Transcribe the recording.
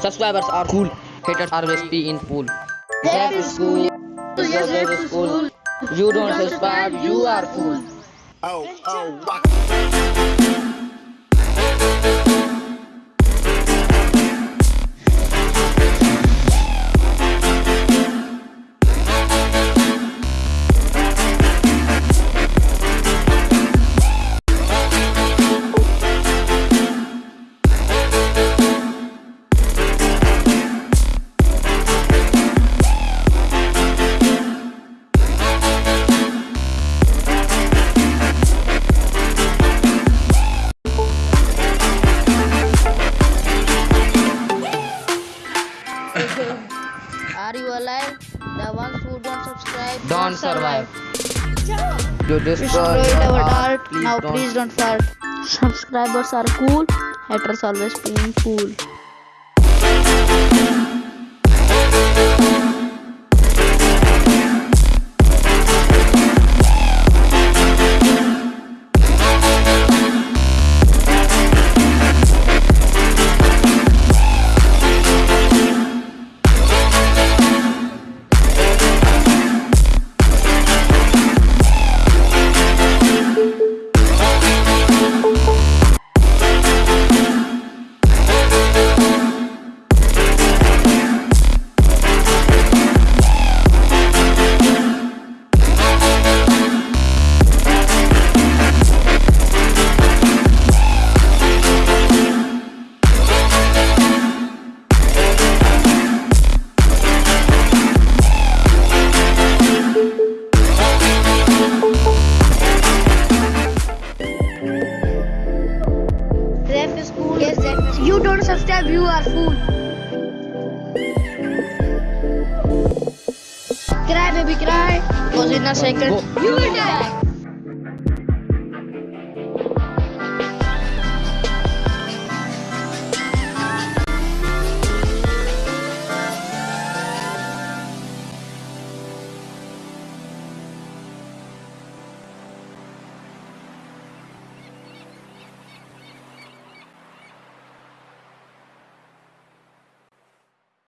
Subscribers are cool, haters are recipe in pool. That is cool. Yes, that is cool. You don't subscribe, you are fool. Oh, oh, what? Are you alive? The ones who don't subscribe Don't survive. You destroy Destroyed your our heart. art. Please Now don't. please don't fart. Subscribers are cool. Haters always being cool. Ref is. Yes, is You don't subscribe, you are fool. Cry baby cry. Cause in a second Go. you will die.